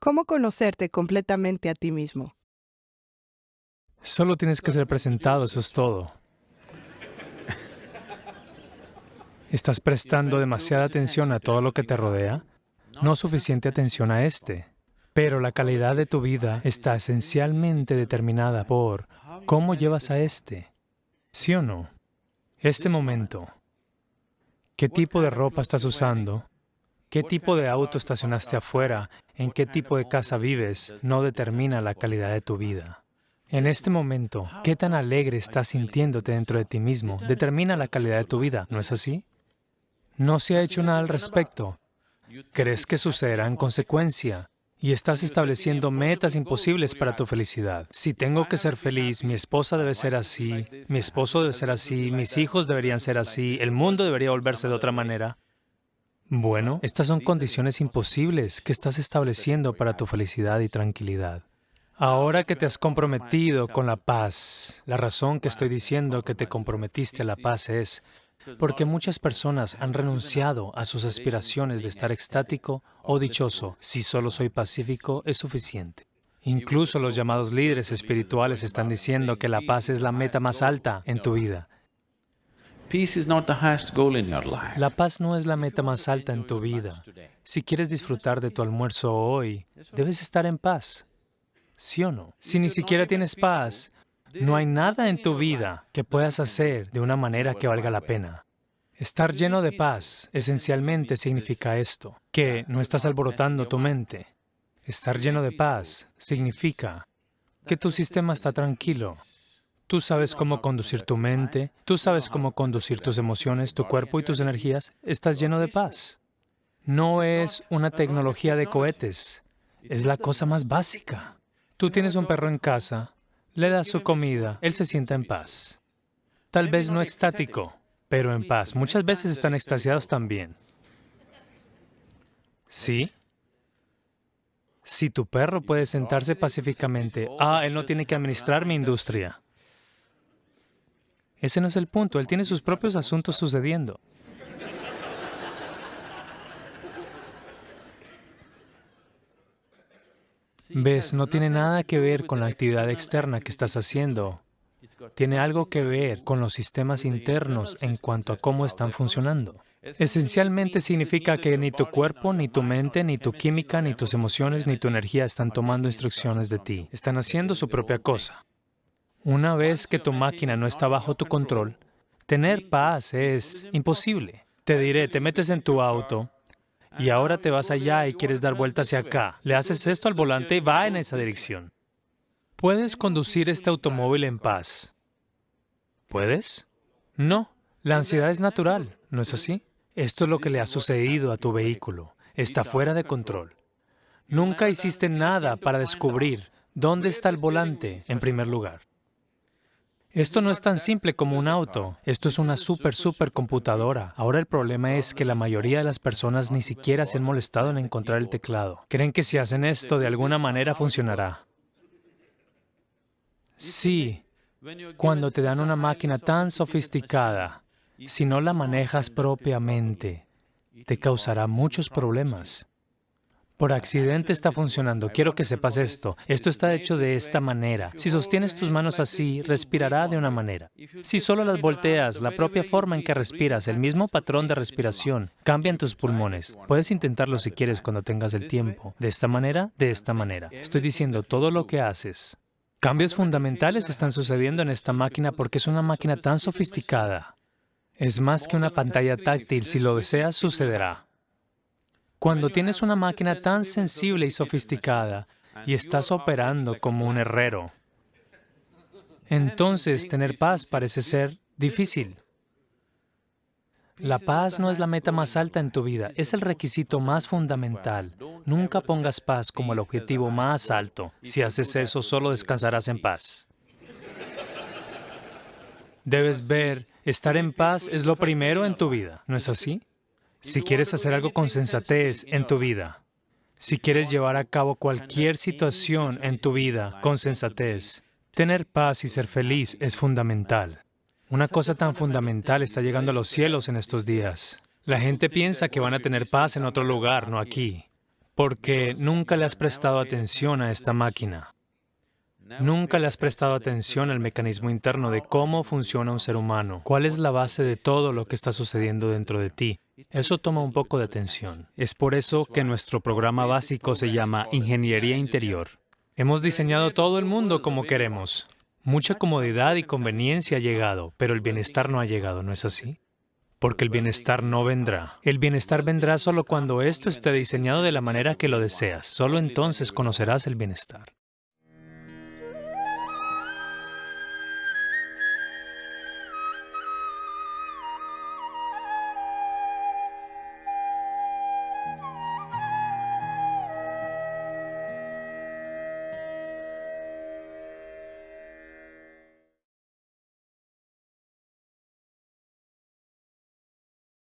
¿Cómo conocerte completamente a ti mismo? Solo tienes que ser presentado, eso es todo. ¿Estás prestando demasiada atención a todo lo que te rodea? No suficiente atención a este. Pero la calidad de tu vida está esencialmente determinada por cómo llevas a este. ¿Sí o no? Este momento. ¿Qué tipo de ropa estás usando? ¿Qué tipo de auto estacionaste afuera? ¿En qué tipo de casa vives? No determina la calidad de tu vida. En este momento, ¿qué tan alegre estás sintiéndote dentro de ti mismo? Determina la calidad de tu vida, ¿no es así? No se ha hecho nada al respecto. ¿Crees que sucederá en consecuencia? Y estás estableciendo metas imposibles para tu felicidad. Si tengo que ser feliz, mi esposa debe ser así, mi esposo debe ser así, mis hijos deberían ser así, el mundo debería volverse de otra manera. Bueno, estas son condiciones imposibles que estás estableciendo para tu felicidad y tranquilidad. Ahora que te has comprometido con la paz, la razón que estoy diciendo que te comprometiste a la paz es porque muchas personas han renunciado a sus aspiraciones de estar extático o dichoso. Si solo soy pacífico, es suficiente. Incluso los llamados líderes espirituales están diciendo que la paz es la meta más alta en tu vida. La paz no es la meta más alta en tu vida. Si quieres disfrutar de tu almuerzo hoy, debes estar en paz. ¿Sí o no? Si ni siquiera tienes paz, no hay nada en tu vida que puedas hacer de una manera que valga la pena. Estar lleno de paz esencialmente significa esto, que no estás alborotando tu mente. Estar lleno de paz significa que tu sistema está tranquilo, Tú sabes cómo conducir tu mente, tú sabes cómo conducir tus emociones, tu cuerpo y tus energías. Estás lleno de paz. No es una tecnología de cohetes, es la cosa más básica. Tú tienes un perro en casa, le das su comida, él se sienta en paz. Tal vez no extático, pero en paz. Muchas veces están extasiados también. ¿Sí? Si tu perro puede sentarse pacíficamente, ah, él no tiene que administrar mi industria. Ese no es el punto, él tiene sus propios asuntos sucediendo. Ves, no tiene nada que ver con la actividad externa que estás haciendo. Tiene algo que ver con los sistemas internos en cuanto a cómo están funcionando. Esencialmente significa que ni tu cuerpo, ni tu mente, ni tu química, ni tus emociones, ni tu energía están tomando instrucciones de ti. Están haciendo su propia cosa. Una vez que tu máquina no está bajo tu control, tener paz es imposible. Te diré, te metes en tu auto y ahora te vas allá y quieres dar vuelta hacia acá. Le haces esto al volante y va en esa dirección. ¿Puedes conducir este automóvil en paz? ¿Puedes? No. La ansiedad es natural, ¿no es así? Esto es lo que le ha sucedido a tu vehículo. Está fuera de control. Nunca hiciste nada para descubrir dónde está el volante en primer lugar. Esto no es tan simple como un auto, esto es una super, super computadora. Ahora el problema es que la mayoría de las personas ni siquiera se han molestado en encontrar el teclado. Creen que si hacen esto de alguna manera funcionará. Sí, cuando te dan una máquina tan sofisticada, si no la manejas propiamente, te causará muchos problemas. Por accidente está funcionando. Quiero que sepas esto. Esto está hecho de esta manera. Si sostienes tus manos así, respirará de una manera. Si solo las volteas, la propia forma en que respiras, el mismo patrón de respiración, cambia en tus pulmones. Puedes intentarlo si quieres cuando tengas el tiempo. De esta manera, de esta manera. Estoy diciendo todo lo que haces. Cambios fundamentales están sucediendo en esta máquina porque es una máquina tan sofisticada. Es más que una pantalla táctil. Si lo deseas, sucederá. Cuando tienes una máquina tan sensible y sofisticada y estás operando como un herrero, entonces tener paz parece ser difícil. La paz no es la meta más alta en tu vida, es el requisito más fundamental. Nunca pongas paz como el objetivo más alto. Si haces eso, solo descansarás en paz. Debes ver, estar en paz es lo primero en tu vida, ¿no es así? Si quieres hacer algo con sensatez en tu vida, si quieres llevar a cabo cualquier situación en tu vida con sensatez, tener paz y ser feliz es fundamental. Una cosa tan fundamental está llegando a los cielos en estos días. La gente piensa que van a tener paz en otro lugar, no aquí. porque nunca le has prestado atención a esta máquina. Nunca le has prestado atención al mecanismo interno de cómo funciona un ser humano, cuál es la base de todo lo que está sucediendo dentro de ti. Eso toma un poco de atención. Es por eso que nuestro programa básico se llama Ingeniería Interior. Hemos diseñado todo el mundo como queremos. Mucha comodidad y conveniencia ha llegado, pero el bienestar no ha llegado, ¿no es así? Porque el bienestar no vendrá. El bienestar vendrá solo cuando esto esté diseñado de la manera que lo deseas. Solo entonces conocerás el bienestar.